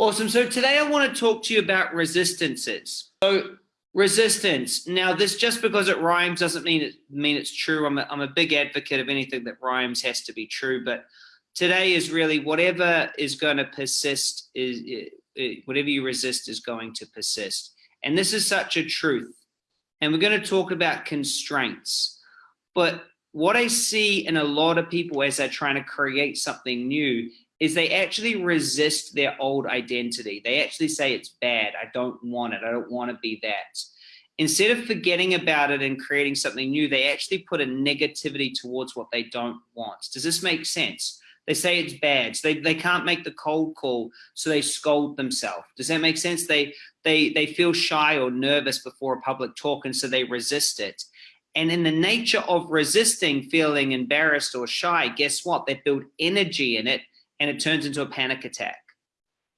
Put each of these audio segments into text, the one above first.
Awesome. So today I want to talk to you about resistances. So resistance. Now this just because it rhymes doesn't mean it mean it's true. I'm a, I'm a big advocate of anything that rhymes has to be true. But today is really whatever is going to persist is whatever you resist is going to persist. And this is such a truth. And we're going to talk about constraints. But what I see in a lot of people as they're trying to create something new is they actually resist their old identity. They actually say it's bad. I don't want it. I don't want to be that. Instead of forgetting about it and creating something new, they actually put a negativity towards what they don't want. Does this make sense? They say it's bad. So they, they can't make the cold call, so they scold themselves. Does that make sense? They, they, they feel shy or nervous before a public talk, and so they resist it. And in the nature of resisting feeling embarrassed or shy, guess what? They build energy in it and it turns into a panic attack.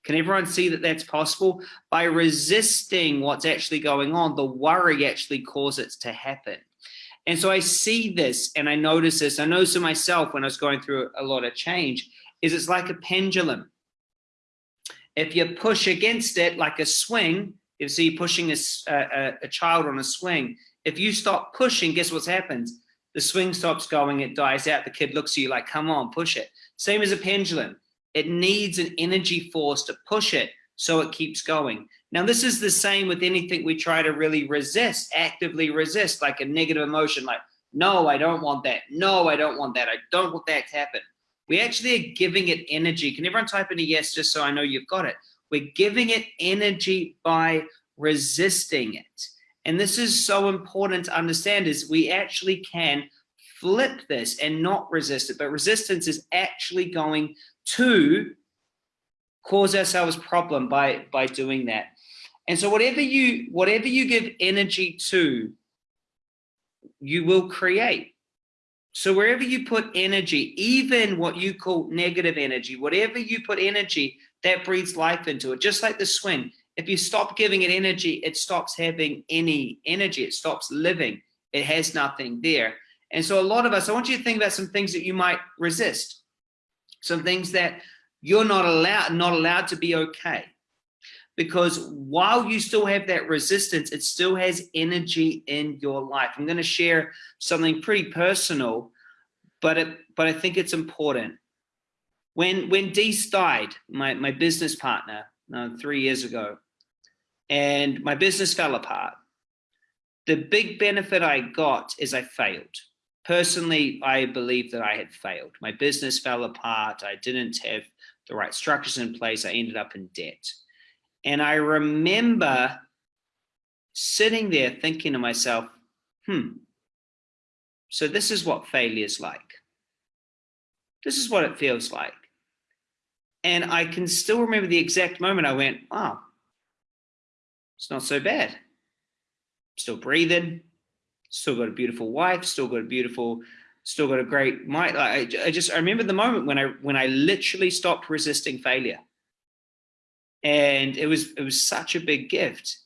Can everyone see that that's possible? By resisting what's actually going on, the worry actually causes it to happen. And so I see this and I notice this. I noticed it myself when I was going through a lot of change, is it's like a pendulum. If you push against it like a swing, you see pushing a, a, a child on a swing, if you stop pushing, guess what's happened? The swing stops going, it dies out. The kid looks at you like, come on, push it. Same as a pendulum. It needs an energy force to push it so it keeps going. Now, this is the same with anything we try to really resist, actively resist, like a negative emotion, like, no, I don't want that. No, I don't want that. I don't want that to happen. We actually are giving it energy. Can everyone type in a yes just so I know you've got it? We're giving it energy by resisting it. And this is so important to understand is we actually can flip this and not resist it. But resistance is actually going to cause ourselves problem by, by doing that. And so whatever you, whatever you give energy to, you will create. So wherever you put energy, even what you call negative energy, whatever you put energy, that breathes life into it. Just like the swing, if you stop giving it energy, it stops having any energy. It stops living. It has nothing there. And so a lot of us, I want you to think about some things that you might resist, some things that you're not allowed, not allowed to be okay. Because while you still have that resistance, it still has energy in your life. I'm going to share something pretty personal, but it, but I think it's important. When when Deese died, my my business partner, uh, three years ago, and my business fell apart. The big benefit I got is I failed. Personally, I believe that I had failed. My business fell apart. I didn't have the right structures in place. I ended up in debt. And I remember sitting there thinking to myself, hmm, so this is what failure is like. This is what it feels like. And I can still remember the exact moment I went, wow, it's not so bad. Still breathing, still got a beautiful wife, still got a beautiful, still got a great, my, I, I just, I remember the moment when I, when I literally stopped resisting failure. And it was, it was such a big gift.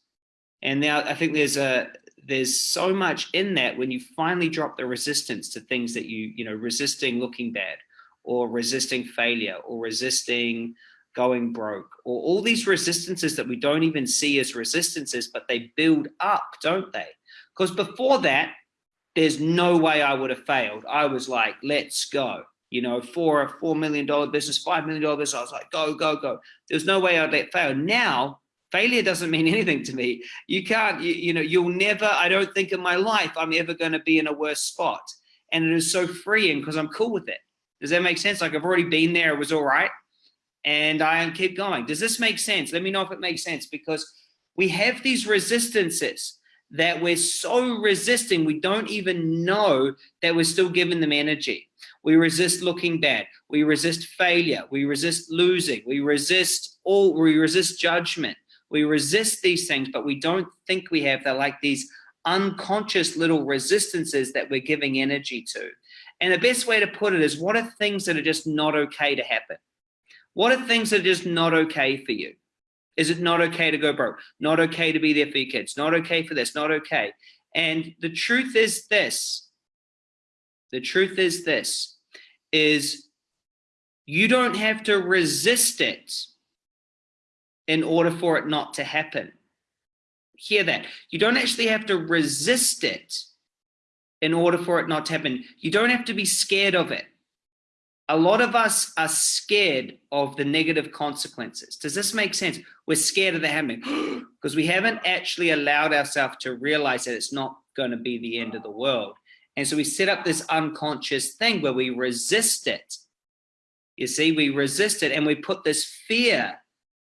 And now I think there's a, there's so much in that when you finally drop the resistance to things that you, you know, resisting looking bad or resisting failure or resisting going broke or all these resistances that we don't even see as resistances, but they build up, don't they? Because before that, there's no way I would have failed. I was like, let's go. You know, for a $4 million business, $5 million business, I was like, go, go, go. There's no way I'd let fail. Now, failure doesn't mean anything to me. You can't, you, you know, you'll never, I don't think in my life I'm ever going to be in a worse spot. And it is so freeing because I'm cool with it. Does that make sense? Like I've already been there. It was all right. And I keep going. Does this make sense? Let me know if it makes sense because we have these resistances that we're so resisting, we don't even know that we're still giving them energy. We resist looking bad. We resist failure. We resist losing. We resist all, we resist judgment. We resist these things, but we don't think we have. They're like these unconscious little resistances that we're giving energy to. And the best way to put it is what are things that are just not okay to happen? What are things that are just not okay for you? Is it not okay to go broke? Not okay to be there for your kids? Not okay for this? Not okay. And the truth is this, the truth is this, is you don't have to resist it in order for it not to happen. Hear that. You don't actually have to resist it in order for it not to happen. You don't have to be scared of it. A lot of us are scared of the negative consequences. Does this make sense? We're scared of the happening because we haven't actually allowed ourselves to realize that it's not going to be the end of the world. And so we set up this unconscious thing where we resist it. You see, we resist it and we put this fear.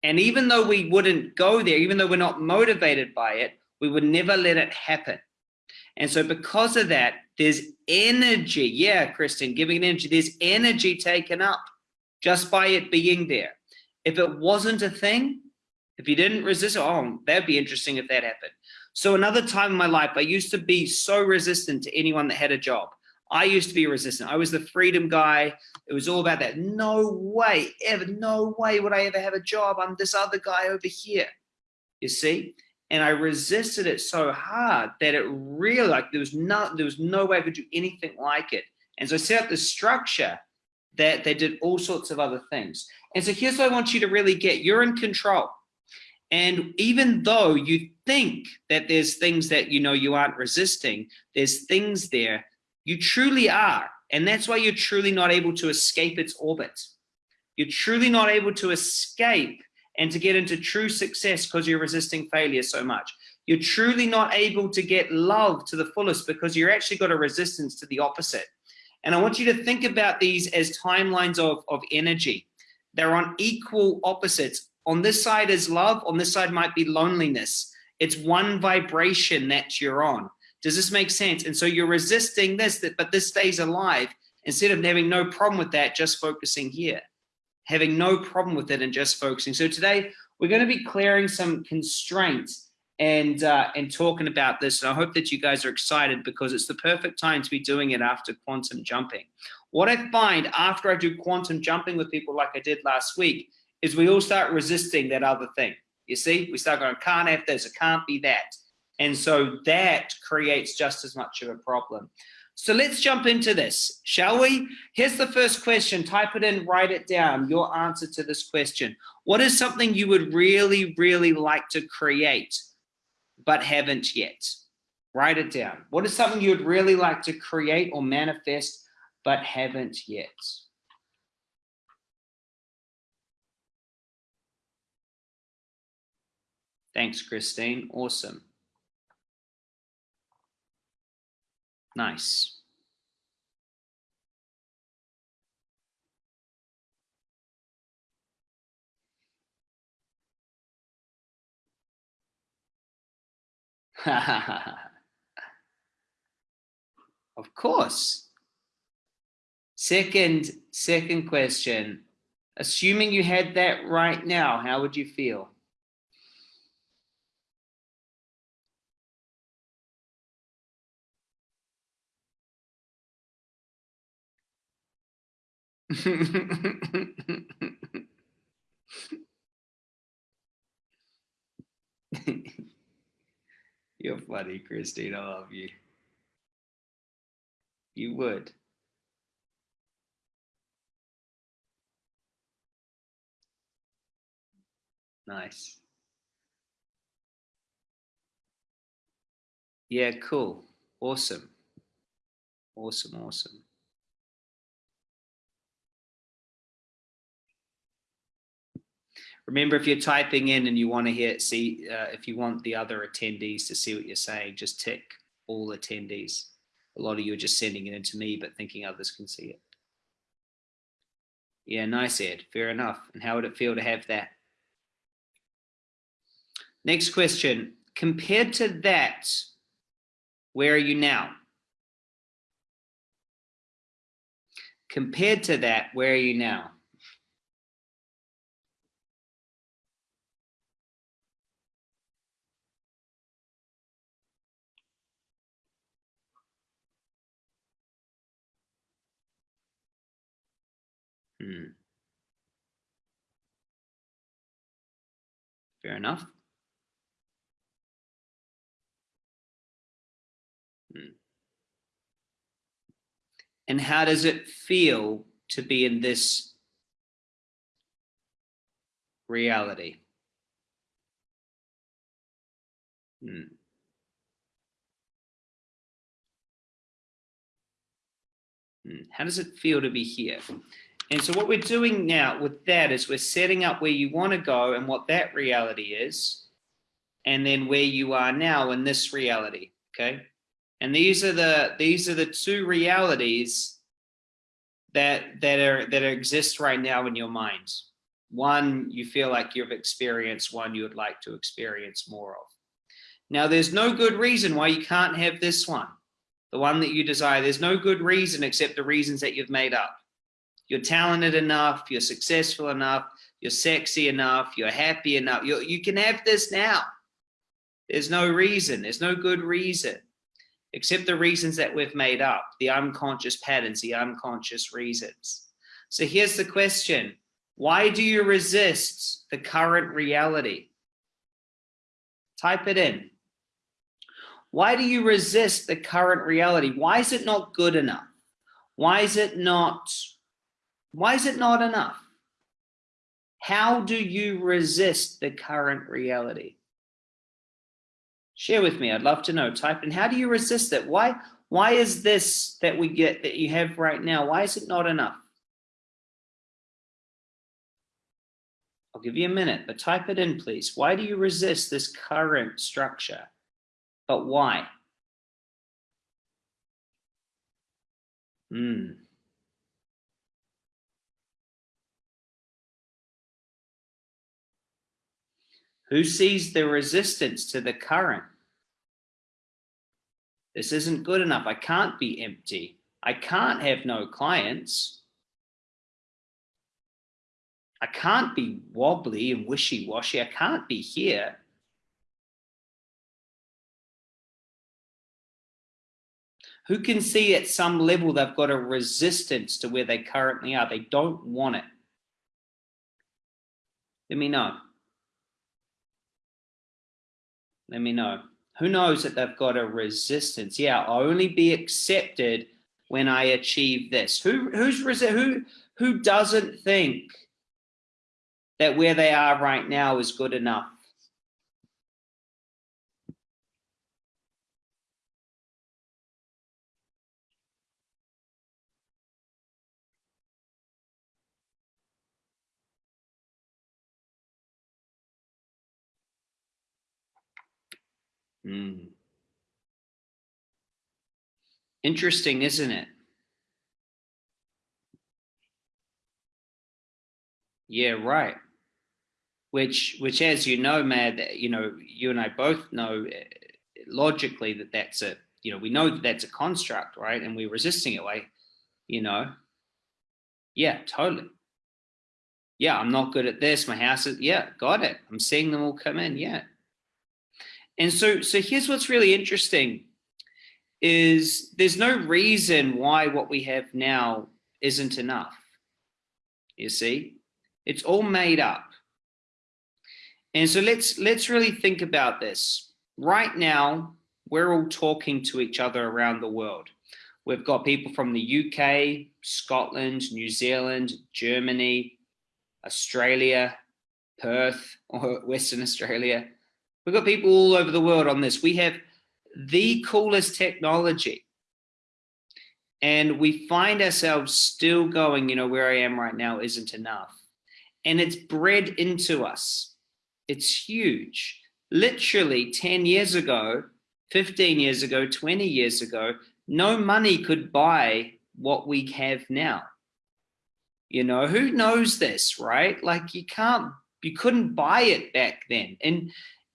And even though we wouldn't go there, even though we're not motivated by it, we would never let it happen. And so because of that, there's energy. Yeah, Kristen, giving energy, there's energy taken up just by it being there. If it wasn't a thing, if you didn't resist, oh, that'd be interesting if that happened. So another time in my life, I used to be so resistant to anyone that had a job. I used to be resistant. I was the freedom guy. It was all about that. No way, ever, no way would I ever have a job. I'm this other guy over here. You see? And I resisted it so hard that it really like there was no there was no way I could do anything like it. And so I set up the structure that they did all sorts of other things. And so here's what I want you to really get. You're in control. And even though you think that there's things that you know you aren't resisting, there's things there you truly are. And that's why you're truly not able to escape its orbit. You're truly not able to escape and to get into true success because you're resisting failure so much. You're truly not able to get love to the fullest because you're actually got a resistance to the opposite. And I want you to think about these as timelines of, of energy. They're on equal opposites on this side is love, on this side might be loneliness. It's one vibration that you're on. Does this make sense? And so you're resisting this, but this stays alive instead of having no problem with that, just focusing here, having no problem with it and just focusing. So today we're going to be clearing some constraints and uh, and talking about this. And I hope that you guys are excited because it's the perfect time to be doing it after quantum jumping. What I find after I do quantum jumping with people like I did last week is we all start resisting that other thing. You see, we start going, can't have this, it can't be that. And so that creates just as much of a problem. So let's jump into this, shall we? Here's the first question. Type it in, write it down, your answer to this question. What is something you would really, really like to create, but haven't yet? Write it down. What is something you would really like to create or manifest, but haven't yet? Thanks, Christine. Awesome. Nice. of course. Second, second question. Assuming you had that right now, how would you feel? You're funny, Christine. I love you. You would. Nice. Yeah, cool. Awesome. Awesome, awesome. Remember, if you're typing in and you want to hear, see, uh, if you want the other attendees to see what you're saying, just tick all attendees. A lot of you are just sending it in to me, but thinking others can see it. Yeah, nice, Ed. Fair enough. And how would it feel to have that? Next question. Compared to that, where are you now? Compared to that, where are you now? Hmm. Fair enough. Hmm. And how does it feel to be in this reality? Hmm. Hmm. How does it feel to be here? And so what we're doing now with that is we're setting up where you want to go and what that reality is, and then where you are now in this reality, okay? And these are the these are the two realities that that are that exist right now in your mind. One you feel like you've experienced, one you would like to experience more of. Now there's no good reason why you can't have this one, the one that you desire. There's no good reason except the reasons that you've made up. You're talented enough, you're successful enough, you're sexy enough, you're happy enough. You you can have this now. There's no reason, there's no good reason except the reasons that we've made up, the unconscious patterns, the unconscious reasons. So here's the question. Why do you resist the current reality? Type it in. Why do you resist the current reality? Why is it not good enough? Why is it not, why is it not enough? How do you resist the current reality? Share with me. I'd love to know. Type in how do you resist it? Why why is this that we get that you have right now? Why is it not enough? I'll give you a minute, but type it in, please. Why do you resist this current structure? But why? Hmm. Who sees the resistance to the current? This isn't good enough. I can't be empty. I can't have no clients. I can't be wobbly and wishy-washy. I can't be here. Who can see at some level they've got a resistance to where they currently are? They don't want it. Let me know. Let me know. Who knows that they've got a resistance? Yeah, I'll only be accepted when I achieve this. Who who's who who doesn't think that where they are right now is good enough? Mm. Interesting, isn't it? Yeah, right. Which, which, as you know, Mad, you know, you and I both know eh, logically that that's a, you know, we know that that's a construct, right? And we're resisting it, like, you know, yeah, totally. Yeah, I'm not good at this. My house is, yeah, got it. I'm seeing them all come in. Yeah, and so, so here's what's really interesting is there's no reason why what we have now isn't enough. You see, it's all made up. And so let's let's really think about this. Right now, we're all talking to each other around the world. We've got people from the UK, Scotland, New Zealand, Germany, Australia, Perth, or Western Australia, We've got people all over the world on this. We have the coolest technology. And we find ourselves still going, you know, where I am right now isn't enough. And it's bred into us. It's huge. Literally 10 years ago, 15 years ago, 20 years ago, no money could buy what we have now. You know, who knows this, right? Like you can't, you couldn't buy it back then. And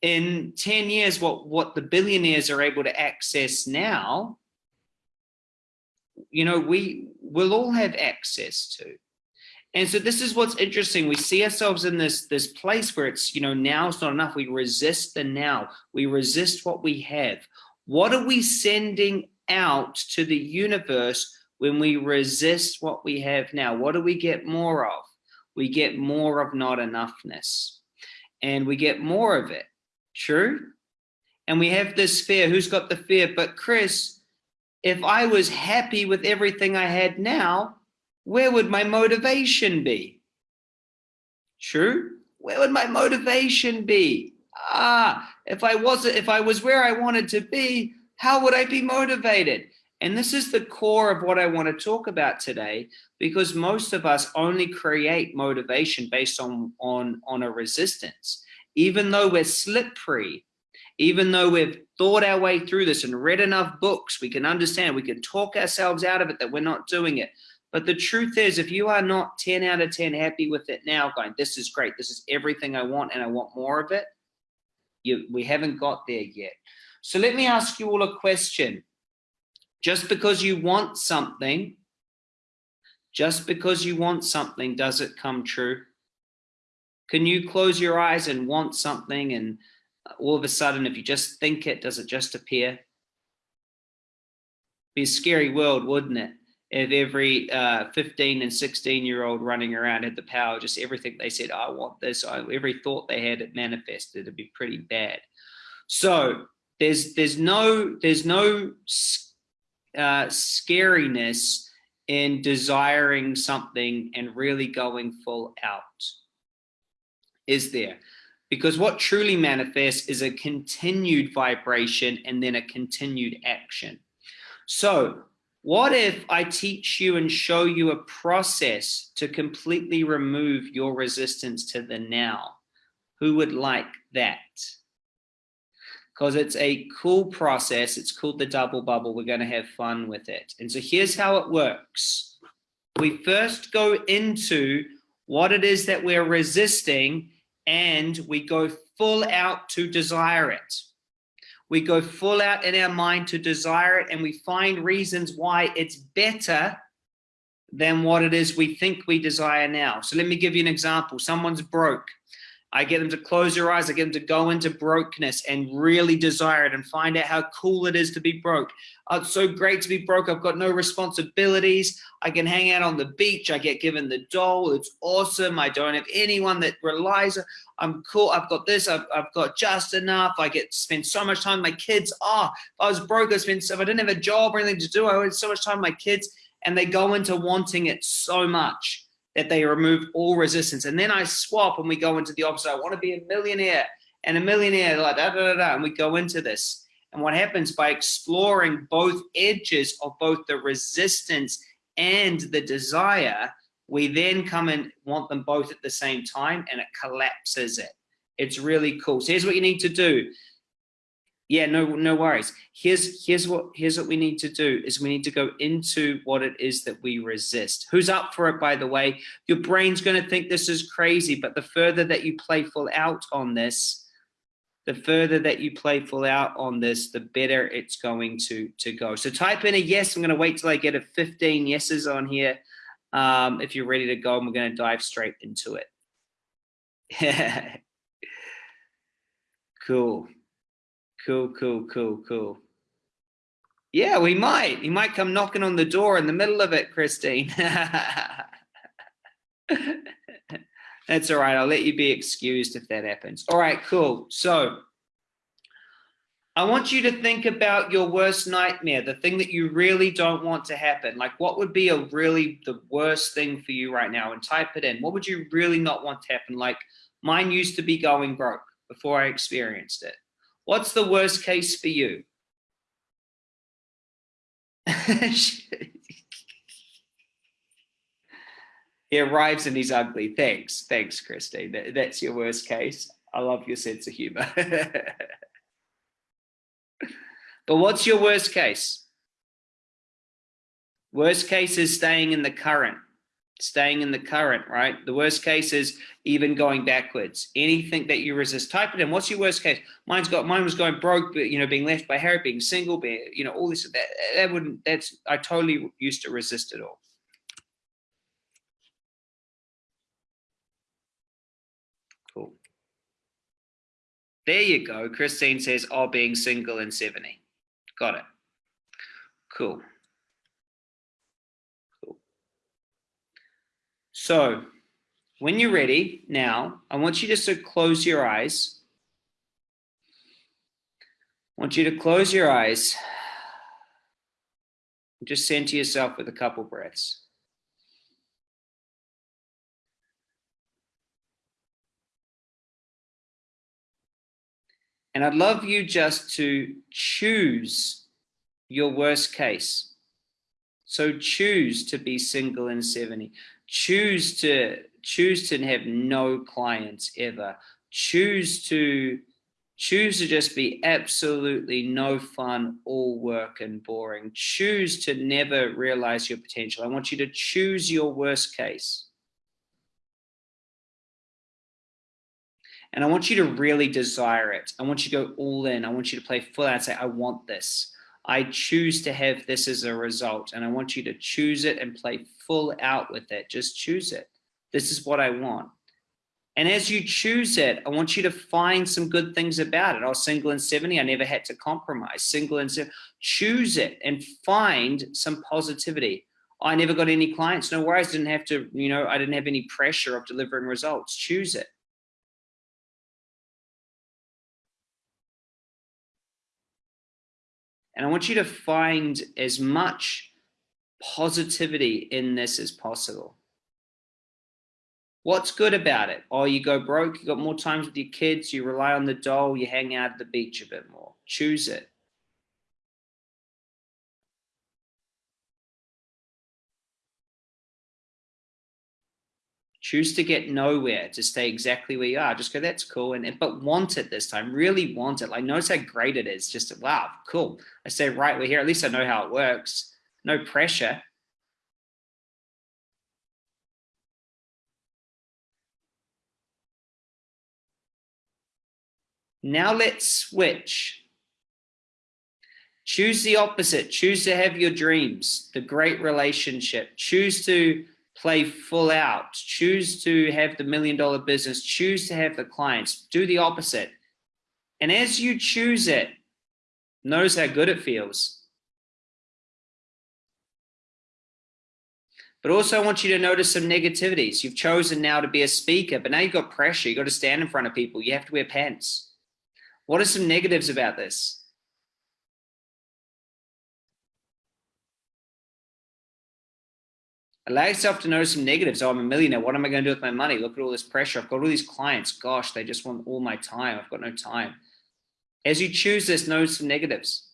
in 10 years, what, what the billionaires are able to access now, you know, we will all have access to. And so this is what's interesting. We see ourselves in this, this place where it's, you know, now is not enough. We resist the now. We resist what we have. What are we sending out to the universe when we resist what we have now? What do we get more of? We get more of not enoughness and we get more of it. True. And we have this fear. Who's got the fear? But Chris, if I was happy with everything I had now, where would my motivation be? True. Where would my motivation be? ah, if I wasn't, if I was where I wanted to be, how would I be motivated? And this is the core of what I want to talk about today, because most of us only create motivation based on, on, on a resistance. Even though we're slippery, even though we've thought our way through this and read enough books, we can understand, we can talk ourselves out of it that we're not doing it. But the truth is, if you are not 10 out of 10 happy with it now, going, this is great, this is everything I want and I want more of it, you, we haven't got there yet. So let me ask you all a question. Just because you want something, just because you want something, does it come true? Can you close your eyes and want something and all of a sudden, if you just think it, does it just appear? Be a scary world, wouldn't it? If every uh, 15 and 16 year old running around had the power, just everything they said, I want this, I, every thought they had, it manifested, it'd be pretty bad. So there's, there's no, there's no uh, scariness in desiring something and really going full out? Is there? Because what truly manifests is a continued vibration and then a continued action. So what if I teach you and show you a process to completely remove your resistance to the now? Who would like that? because it's a cool process. It's called the double bubble. We're going to have fun with it. And so here's how it works. We first go into what it is that we're resisting and we go full out to desire it. We go full out in our mind to desire it and we find reasons why it's better than what it is we think we desire now. So let me give you an example. Someone's broke. I get them to close their eyes. I get them to go into brokenness and really desire it and find out how cool it is to be broke. Oh, it's so great to be broke. I've got no responsibilities. I can hang out on the beach. I get given the doll. It's awesome. I don't have anyone that relies. I'm cool. I've got this. I've, I've got just enough. I get spend so much time with my kids. Oh, if I was broke, I spend, if I didn't have a job or anything to do, I had so much time with my kids and they go into wanting it so much that they remove all resistance. And then I swap and we go into the opposite. I want to be a millionaire and a millionaire, like da, da, da, da, and we go into this. And what happens by exploring both edges of both the resistance and the desire, we then come and want them both at the same time and it collapses it. It's really cool. So here's what you need to do. Yeah, no, no worries. Here's here's what here's what we need to do is we need to go into what it is that we resist. Who's up for it, by the way? Your brain's going to think this is crazy, but the further that you playful out on this, the further that you playful out on this, the better it's going to to go. So type in a yes. I'm going to wait till I get a 15 yeses on here. Um, if you're ready to go, and we're going to dive straight into it. cool. Cool, cool, cool, cool. Yeah, we might. He might come knocking on the door in the middle of it, Christine. That's all right. I'll let you be excused if that happens. All right, cool. So I want you to think about your worst nightmare, the thing that you really don't want to happen. Like what would be a really the worst thing for you right now and type it in. What would you really not want to happen? Like mine used to be going broke before I experienced it. What's the worst case for you? he arrives and he's ugly. Thanks. Thanks, Christine. That's your worst case. I love your sense of humor. but what's your worst case? Worst case is staying in the current staying in the current, right? The worst case is even going backwards. Anything that you resist, type it in. What's your worst case? Mine's got mine was going broke, but you know, being left by Harry, being single, being you know, all this that that wouldn't that's I totally used to resist it all. Cool. There you go. Christine says, oh, being single and 70. Got it. Cool. So when you're ready now, I want you just to close your eyes. I want you to close your eyes. Just center yourself with a couple breaths. And I'd love you just to choose your worst case. So choose to be single in 70. Choose to choose to have no clients ever. Choose to choose to just be absolutely no fun, all work and boring. Choose to never realize your potential. I want you to choose your worst case. And I want you to really desire it. I want you to go all in. I want you to play full out and say, I want this. I choose to have this as a result. And I want you to choose it and play full out with it. Just choose it. This is what I want. And as you choose it, I want you to find some good things about it. I was single in 70. I never had to compromise. Single in 70. Choose it and find some positivity. I never got any clients. No worries. Didn't have to, you know, I didn't have any pressure of delivering results. Choose it. And I want you to find as much positivity in this as possible. What's good about it? Oh, you go broke, you got more times with your kids, you rely on the doll, you hang out at the beach a bit more. Choose it. Choose to get nowhere to stay exactly where you are. Just go that's cool. And but want it this time. Really want it. Like notice how great it is. Just wow cool. I say right we're here. At least i know how it works. No pressure. Now let's switch. Choose the opposite. Choose to have your dreams the great relationship. Choose to play full out, choose to have the million dollar business, choose to have the clients, do the opposite. And as you choose it, notice how good it feels. But also I want you to notice some negativities. You've chosen now to be a speaker, but now you've got pressure. You've got to stand in front of people. You have to wear pants. What are some negatives about this? Allow yourself to notice some negatives. Oh, I'm a millionaire. What am I going to do with my money? Look at all this pressure. I've got all these clients. Gosh, they just want all my time. I've got no time. As you choose this, notice some negatives.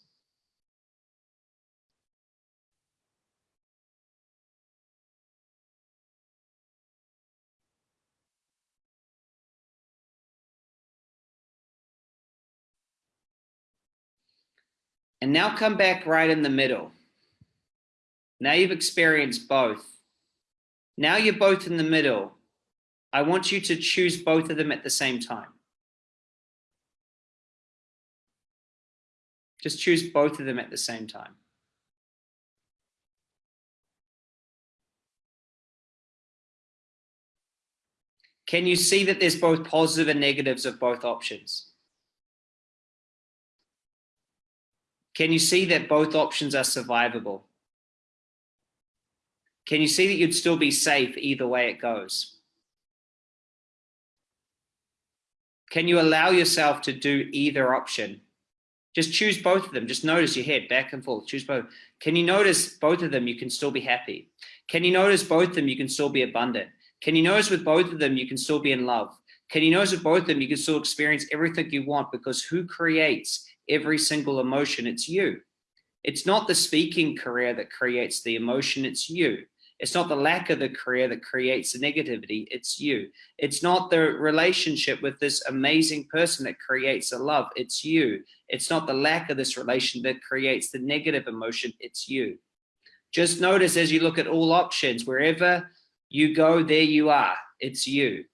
And now come back right in the middle. Now you've experienced both. Now you're both in the middle. I want you to choose both of them at the same time. Just choose both of them at the same time. Can you see that there's both positive and negatives of both options? Can you see that both options are survivable? Can you see that you'd still be safe either way it goes? Can you allow yourself to do either option? Just choose both of them. Just notice your head back and forth. Choose both. Can you notice both of them? You can still be happy. Can you notice both of them? You can still be abundant. Can you notice with both of them? You can still be in love. Can you notice with both of them? You can still experience everything you want because who creates every single emotion? It's you. It's not the speaking career that creates the emotion. It's you. It's not the lack of the career that creates the negativity, it's you. It's not the relationship with this amazing person that creates the love, it's you. It's not the lack of this relation that creates the negative emotion, it's you. Just notice as you look at all options, wherever you go, there you are, it's you.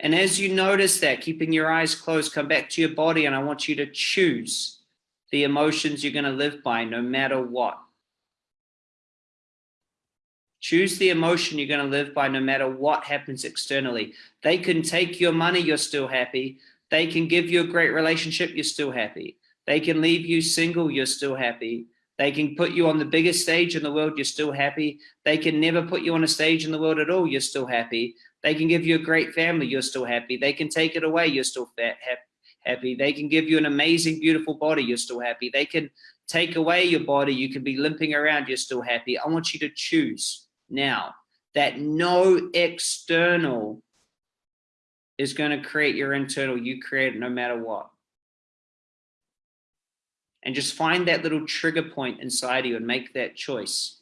And as you notice that, keeping your eyes closed, come back to your body and I want you to choose the emotions you're going to live by no matter what. Choose the emotion you're going to live by no matter what happens externally. They can take your money, you're still happy. They can give you a great relationship, you're still happy. They can leave you single, you're still happy. They can put you on the biggest stage in the world, you're still happy. They can never put you on a stage in the world at all, you're still happy. They can give you a great family, you're still happy. They can take it away, you're still happy. They can give you an amazing, beautiful body, you're still happy. They can take away your body, you can be limping around, you're still happy. I want you to choose now that no external is going to create your internal. You create it no matter what. And just find that little trigger point inside you and make that choice.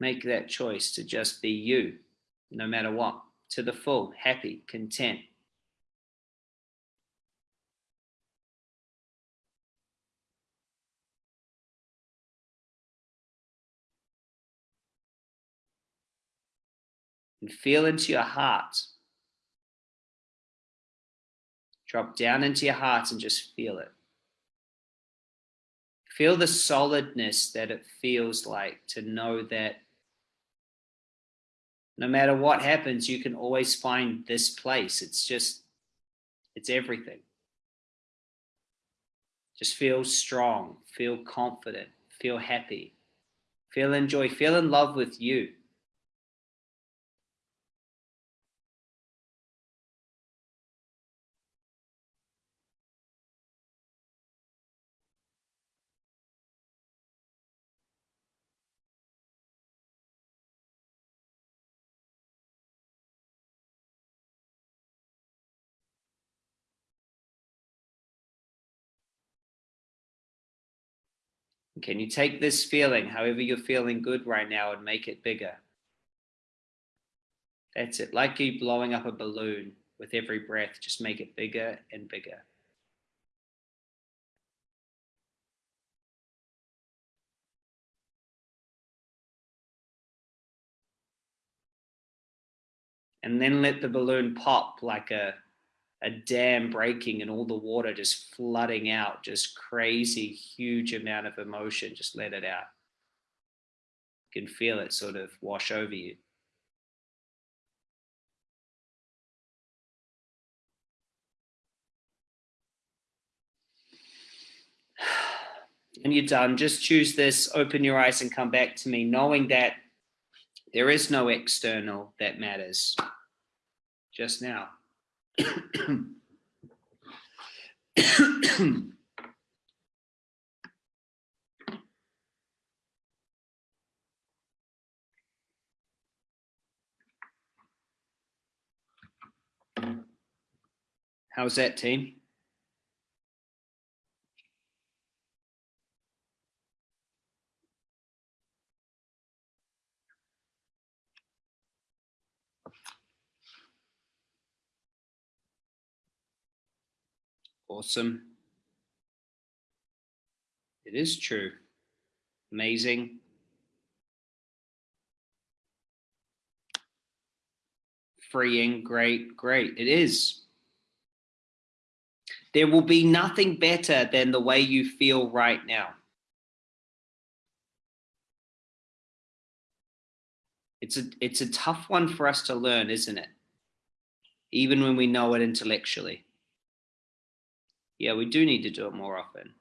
Make that choice to just be you, no matter what, to the full, happy, content. And feel into your heart. Drop down into your heart and just feel it. Feel the solidness that it feels like to know that no matter what happens, you can always find this place. It's just, it's everything. Just feel strong, feel confident, feel happy, feel enjoy, feel in love with you. Can you take this feeling, however you're feeling good right now, and make it bigger? That's it. Like you blowing up a balloon with every breath, just make it bigger and bigger. And then let the balloon pop like a a dam breaking and all the water just flooding out, just crazy, huge amount of emotion, just let it out. You can feel it sort of wash over you. And you're done, just choose this, open your eyes and come back to me, knowing that there is no external that matters just now. How's that team? Awesome. It is true. Amazing. Freeing, great, great. It is. There will be nothing better than the way you feel right now. It's a, it's a tough one for us to learn, isn't it? Even when we know it intellectually yeah, we do need to do it more often.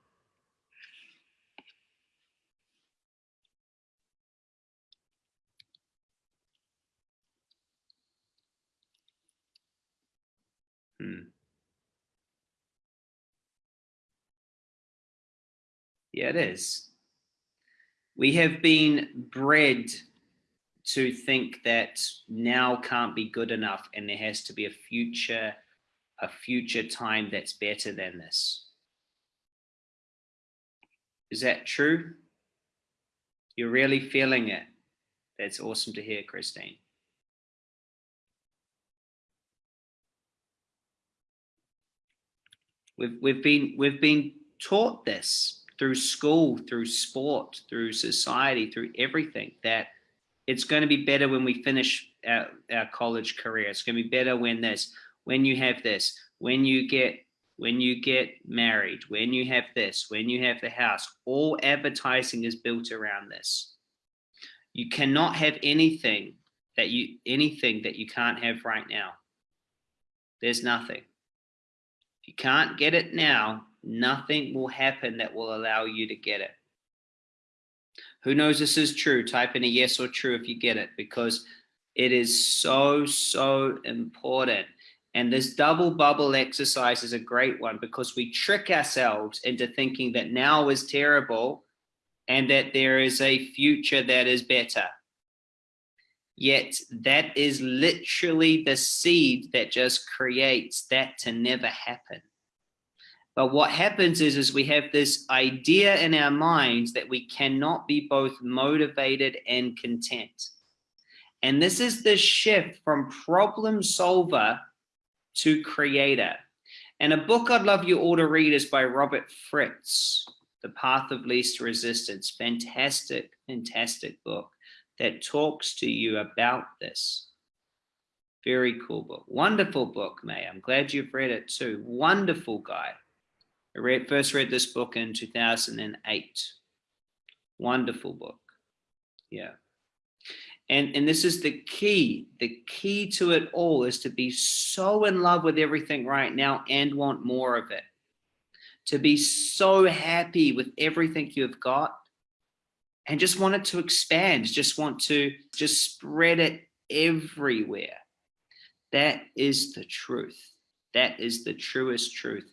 Hmm. Yeah, it is. We have been bred to think that now can't be good enough and there has to be a future a future time that's better than this. Is that true? You're really feeling it. That's awesome to hear, Christine. We've, we've, been, we've been taught this through school, through sport, through society, through everything, that it's going to be better when we finish our, our college career. It's going to be better when there's when you have this, when you get when you get married, when you have this, when you have the house, all advertising is built around this. You cannot have anything that you anything that you can't have right now. There's nothing. If you can't get it now, nothing will happen that will allow you to get it. Who knows this is true? Type in a yes or true if you get it because it is so, so important And this double bubble exercise is a great one because we trick ourselves into thinking that now is terrible and that there is a future that is better. Yet that is literally the seed that just creates that to never happen. But what happens is, is we have this idea in our minds that we cannot be both motivated and content. And this is the shift from problem solver to creator. And a book I'd love you all to read is by Robert Fritz, The Path of Least Resistance. Fantastic, fantastic book that talks to you about this. Very cool book. Wonderful book, May. I'm glad you've read it too. Wonderful guy. I read, first read this book in 2008. Wonderful book. Yeah. And, and this is the key. The key to it all is to be so in love with everything right now and want more of it. To be so happy with everything you've got and just want it to expand, just want to just spread it everywhere. That is the truth. That is the truest truth.